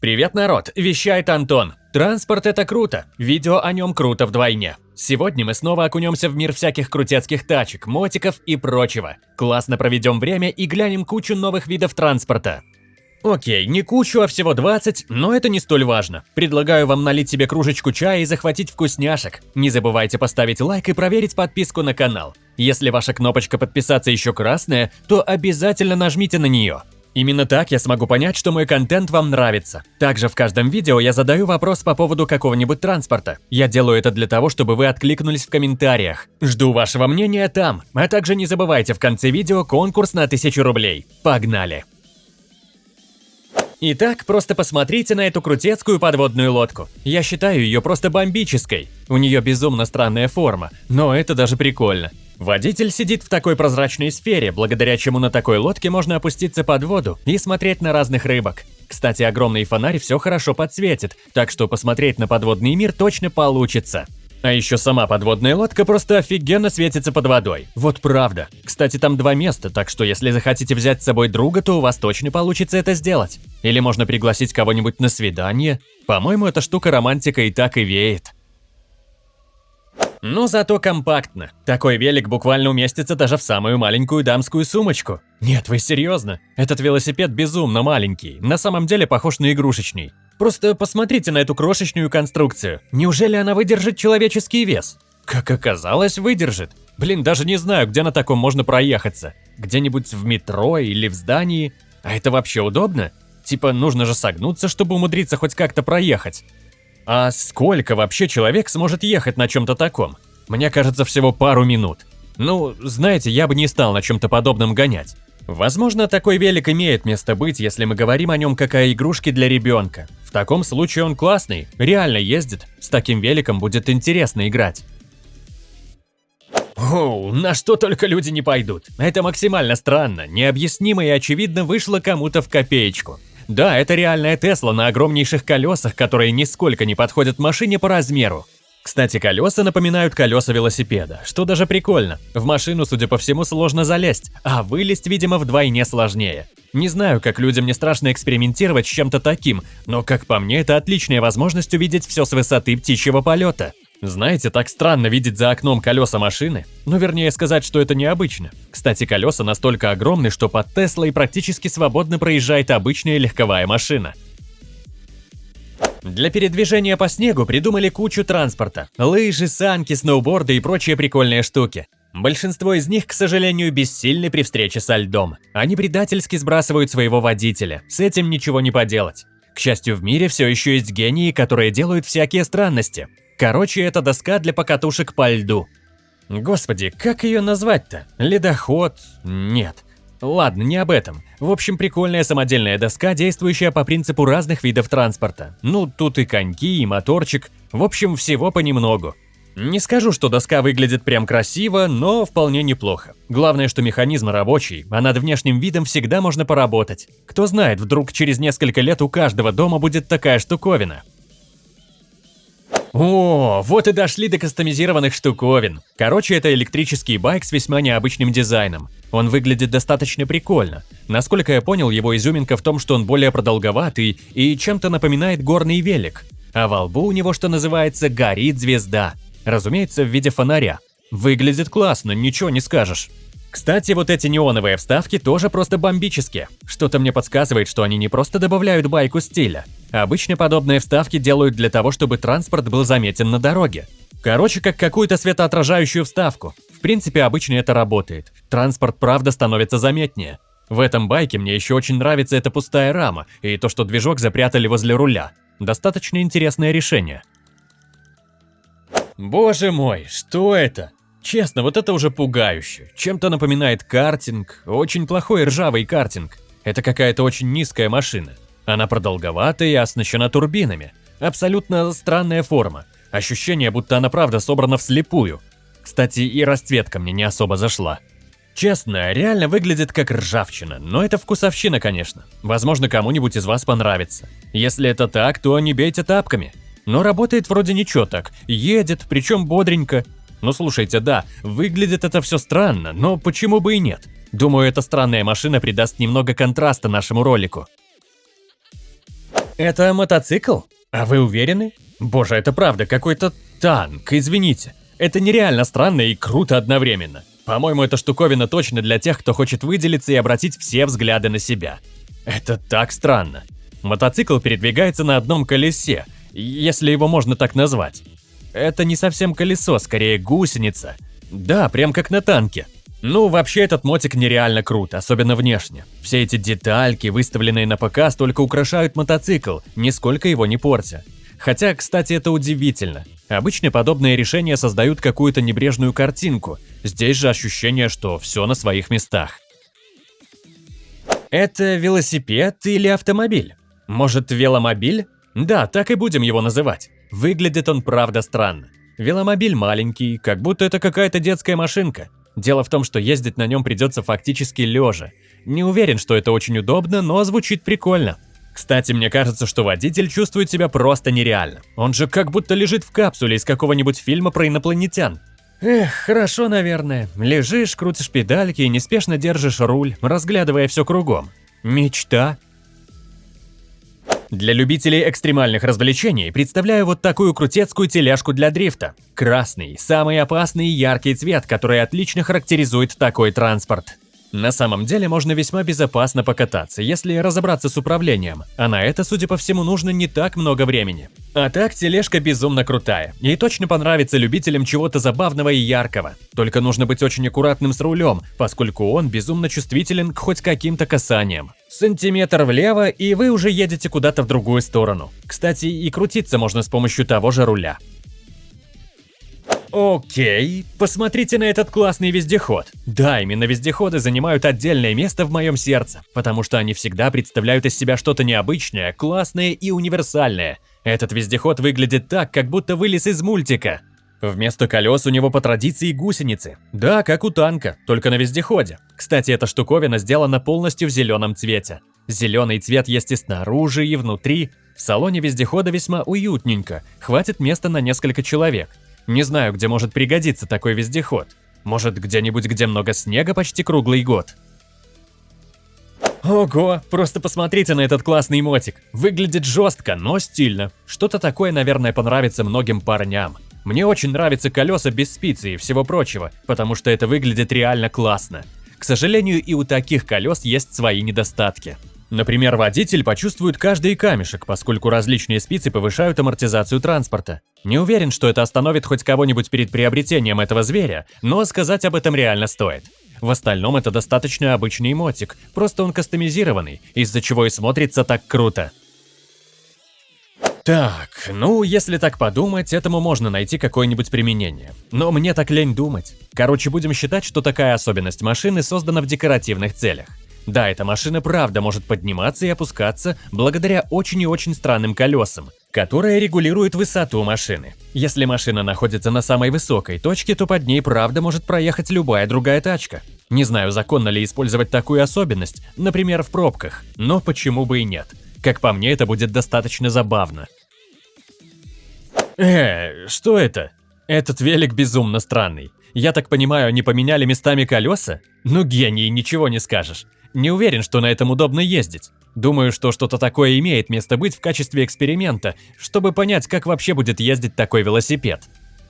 Привет, народ! Вещает Антон. Транспорт – это круто. Видео о нем круто вдвойне. Сегодня мы снова окунемся в мир всяких крутецких тачек, мотиков и прочего. Классно проведем время и глянем кучу новых видов транспорта. Окей, не кучу, а всего 20, но это не столь важно. Предлагаю вам налить себе кружечку чая и захватить вкусняшек. Не забывайте поставить лайк и проверить подписку на канал. Если ваша кнопочка подписаться еще красная, то обязательно нажмите на нее. Именно так я смогу понять, что мой контент вам нравится. Также в каждом видео я задаю вопрос по поводу какого-нибудь транспорта. Я делаю это для того, чтобы вы откликнулись в комментариях. Жду вашего мнения там. А также не забывайте в конце видео конкурс на 1000 рублей. Погнали! Итак, просто посмотрите на эту крутецкую подводную лодку. Я считаю ее просто бомбической. У нее безумно странная форма, но это даже прикольно. Водитель сидит в такой прозрачной сфере, благодаря чему на такой лодке можно опуститься под воду и смотреть на разных рыбок. Кстати, огромный фонарь все хорошо подсветит, так что посмотреть на подводный мир точно получится. А еще сама подводная лодка просто офигенно светится под водой. Вот правда. Кстати, там два места, так что если захотите взять с собой друга, то у вас точно получится это сделать. Или можно пригласить кого-нибудь на свидание. По-моему, эта штука романтика и так и веет. Но зато компактно. Такой велик буквально уместится даже в самую маленькую дамскую сумочку. Нет, вы серьезно? Этот велосипед безумно маленький, на самом деле похож на игрушечный. Просто посмотрите на эту крошечную конструкцию. Неужели она выдержит человеческий вес? Как оказалось, выдержит. Блин, даже не знаю, где на таком можно проехаться. Где-нибудь в метро или в здании. А это вообще удобно? Типа, нужно же согнуться, чтобы умудриться хоть как-то проехать. А сколько вообще человек сможет ехать на чем-то таком? Мне кажется, всего пару минут. Ну, знаете, я бы не стал на чем-то подобном гонять. Возможно, такой велик имеет место быть, если мы говорим о нем как о игрушке для ребенка. В таком случае он классный, реально ездит, с таким великом будет интересно играть. Оу, на что только люди не пойдут. Это максимально странно, необъяснимо и очевидно вышло кому-то в копеечку. Да, это реальная Тесла на огромнейших колесах, которые нисколько не подходят машине по размеру. Кстати, колеса напоминают колеса велосипеда, что даже прикольно. В машину, судя по всему, сложно залезть, а вылезть, видимо, вдвойне сложнее. Не знаю, как людям не страшно экспериментировать с чем-то таким, но, как по мне, это отличная возможность увидеть все с высоты птичьего полета. Знаете, так странно видеть за окном колеса машины. Ну, вернее сказать, что это необычно. Кстати, колеса настолько огромны, что под Теслой практически свободно проезжает обычная легковая машина. Для передвижения по снегу придумали кучу транспорта. Лыжи, санки, сноуборды и прочие прикольные штуки. Большинство из них, к сожалению, бессильны при встрече со льдом. Они предательски сбрасывают своего водителя, с этим ничего не поделать. К счастью, в мире все еще есть гении, которые делают всякие странности. Короче, это доска для покатушек по льду. Господи, как ее назвать-то? Ледоход? Нет. Ладно, не об этом. В общем, прикольная самодельная доска, действующая по принципу разных видов транспорта. Ну, тут и коньки, и моторчик. В общем, всего понемногу. Не скажу, что доска выглядит прям красиво, но вполне неплохо. Главное, что механизм рабочий, а над внешним видом всегда можно поработать. Кто знает, вдруг через несколько лет у каждого дома будет такая штуковина. О, вот и дошли до кастомизированных штуковин. Короче, это электрический байк с весьма необычным дизайном. Он выглядит достаточно прикольно. Насколько я понял, его изюминка в том, что он более продолговатый и чем-то напоминает горный велик. А во лбу у него, что называется, горит звезда. Разумеется, в виде фонаря. Выглядит классно, ничего не скажешь. Кстати, вот эти неоновые вставки тоже просто бомбические. Что-то мне подсказывает, что они не просто добавляют байку стиля. Обычно подобные вставки делают для того, чтобы транспорт был заметен на дороге. Короче, как какую-то светоотражающую вставку. В принципе, обычно это работает. Транспорт правда становится заметнее. В этом байке мне еще очень нравится эта пустая рама и то, что движок запрятали возле руля. Достаточно интересное решение. Боже мой, что это? Честно, вот это уже пугающе. Чем-то напоминает картинг, очень плохой ржавый картинг. Это какая-то очень низкая машина. Она продолговатая и оснащена турбинами. Абсолютно странная форма. Ощущение, будто она правда собрана вслепую. Кстати, и расцветка мне не особо зашла. Честно, реально выглядит как ржавчина, но это вкусовщина, конечно. Возможно, кому-нибудь из вас понравится. Если это так, то не бейте тапками. Но работает вроде ничего так, едет, причем бодренько, ну слушайте, да, выглядит это все странно, но почему бы и нет? Думаю, эта странная машина придаст немного контраста нашему ролику. Это мотоцикл? А вы уверены? Боже, это правда какой-то танк, извините. Это нереально странно и круто одновременно. По-моему, эта штуковина точно для тех, кто хочет выделиться и обратить все взгляды на себя. Это так странно. Мотоцикл передвигается на одном колесе, если его можно так назвать. Это не совсем колесо, скорее гусеница. Да, прям как на танке. Ну, вообще этот мотик нереально крут, особенно внешне. Все эти детальки, выставленные на показ, только украшают мотоцикл, нисколько его не портя. Хотя, кстати, это удивительно. Обычно подобные решения создают какую-то небрежную картинку. Здесь же ощущение, что все на своих местах. Это велосипед или автомобиль? Может, веломобиль? Да, так и будем его называть. Выглядит он правда странно. Веломобиль маленький, как будто это какая-то детская машинка. Дело в том, что ездить на нем придется фактически лежа. Не уверен, что это очень удобно, но звучит прикольно. Кстати, мне кажется, что водитель чувствует себя просто нереально. Он же как будто лежит в капсуле из какого-нибудь фильма про инопланетян. Эх, хорошо, наверное. Лежишь, крутишь педальки и неспешно держишь руль, разглядывая все кругом. Мечта. Для любителей экстремальных развлечений представляю вот такую крутецкую тележку для дрифта. Красный – самый опасный и яркий цвет, который отлично характеризует такой транспорт. На самом деле можно весьма безопасно покататься, если разобраться с управлением, а на это, судя по всему, нужно не так много времени. А так, тележка безумно крутая, и точно понравится любителям чего-то забавного и яркого. Только нужно быть очень аккуратным с рулем, поскольку он безумно чувствителен к хоть каким-то касаниям. Сантиметр влево, и вы уже едете куда-то в другую сторону. Кстати, и крутиться можно с помощью того же руля. Окей, посмотрите на этот классный вездеход. Да, именно вездеходы занимают отдельное место в моем сердце, потому что они всегда представляют из себя что-то необычное, классное и универсальное. Этот вездеход выглядит так, как будто вылез из мультика. Вместо колес у него по традиции гусеницы. Да, как у танка, только на вездеходе. Кстати, эта штуковина сделана полностью в зеленом цвете. Зеленый цвет есть и снаружи, и внутри. В салоне вездехода весьма уютненько, хватит места на несколько человек. Не знаю, где может пригодиться такой вездеход. Может, где-нибудь, где много снега почти круглый год. Ого, просто посмотрите на этот классный мотик. Выглядит жестко, но стильно. Что-то такое, наверное, понравится многим парням. Мне очень нравятся колеса без спицы и всего прочего, потому что это выглядит реально классно. К сожалению, и у таких колес есть свои недостатки. Например, водитель почувствует каждый камешек, поскольку различные спицы повышают амортизацию транспорта. Не уверен, что это остановит хоть кого-нибудь перед приобретением этого зверя, но сказать об этом реально стоит. В остальном это достаточно обычный мотик, просто он кастомизированный, из-за чего и смотрится так круто. Так, ну, если так подумать, этому можно найти какое-нибудь применение. Но мне так лень думать. Короче, будем считать, что такая особенность машины создана в декоративных целях. Да, эта машина правда может подниматься и опускаться благодаря очень и очень странным колесам, которые регулируют высоту машины. Если машина находится на самой высокой точке, то под ней правда может проехать любая другая тачка. Не знаю, законно ли использовать такую особенность, например, в пробках, но почему бы и нет. Как по мне, это будет достаточно забавно. Э, что это? Этот велик безумно странный. Я так понимаю, они поменяли местами колеса? Ну гений, ничего не скажешь. Не уверен, что на этом удобно ездить. Думаю, что что-то такое имеет место быть в качестве эксперимента, чтобы понять, как вообще будет ездить такой велосипед.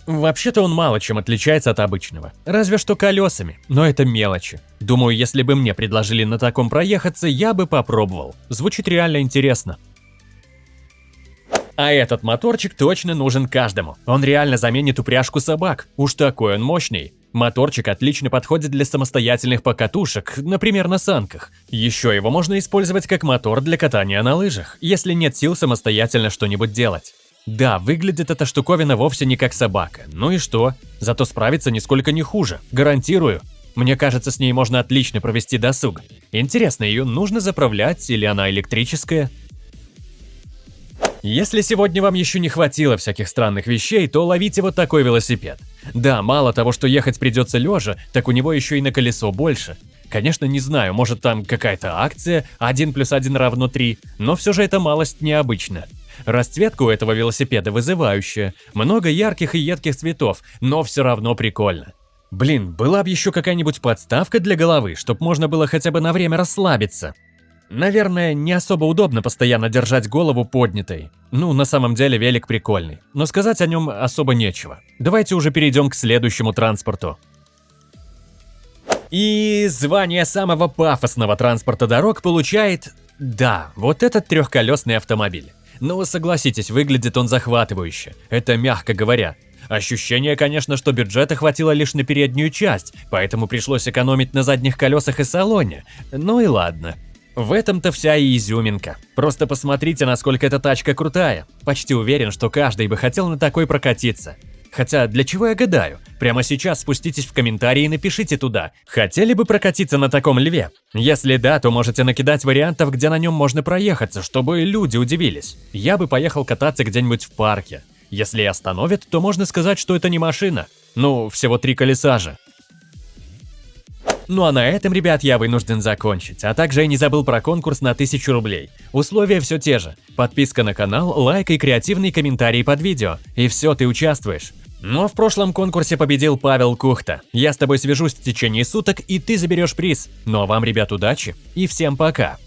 Вообще-то он мало чем отличается от обычного, разве что колесами, но это мелочи. Думаю, если бы мне предложили на таком проехаться, я бы попробовал. Звучит реально интересно. А этот моторчик точно нужен каждому. Он реально заменит упряжку собак. Уж такой он мощный. Моторчик отлично подходит для самостоятельных покатушек, например, на санках. Еще его можно использовать как мотор для катания на лыжах, если нет сил самостоятельно что-нибудь делать. Да, выглядит эта штуковина вовсе не как собака. Ну и что? Зато справится нисколько не хуже, гарантирую. Мне кажется, с ней можно отлично провести досуг. Интересно, ее нужно заправлять или она электрическая? Если сегодня вам еще не хватило всяких странных вещей, то ловите вот такой велосипед. Да, мало того, что ехать придется лежа, так у него еще и на колесо больше. Конечно, не знаю, может там какая-то акция, 1 плюс 1 равно 3, но все же это малость необычно. Расцветка у этого велосипеда вызывающая, много ярких и едких цветов, но все равно прикольно. Блин, была бы еще какая-нибудь подставка для головы, чтобы можно было хотя бы на время расслабиться. Наверное, не особо удобно постоянно держать голову поднятой. Ну, на самом деле велик прикольный, но сказать о нем особо нечего. Давайте уже перейдем к следующему транспорту. И звание самого пафосного транспорта дорог получает... Да, вот этот трехколесный автомобиль. Но согласитесь, выглядит он захватывающе. Это мягко говоря. Ощущение, конечно, что бюджета хватило лишь на переднюю часть, поэтому пришлось экономить на задних колесах и салоне. Ну и ладно. В этом-то вся и изюминка. Просто посмотрите, насколько эта тачка крутая. Почти уверен, что каждый бы хотел на такой прокатиться. Хотя, для чего я гадаю? Прямо сейчас спуститесь в комментарии и напишите туда, хотели бы прокатиться на таком льве? Если да, то можете накидать вариантов, где на нем можно проехаться, чтобы люди удивились. Я бы поехал кататься где-нибудь в парке. Если остановят, то можно сказать, что это не машина. Ну, всего три колеса же. Ну а на этом, ребят, я вынужден закончить. А также я не забыл про конкурс на 1000 рублей. Условия все те же. Подписка на канал, лайк и креативный комментарий под видео. И все, ты участвуешь. Но в прошлом конкурсе победил Павел Кухта. Я с тобой свяжусь в течение суток, и ты заберешь приз. Ну а вам, ребят, удачи и всем пока.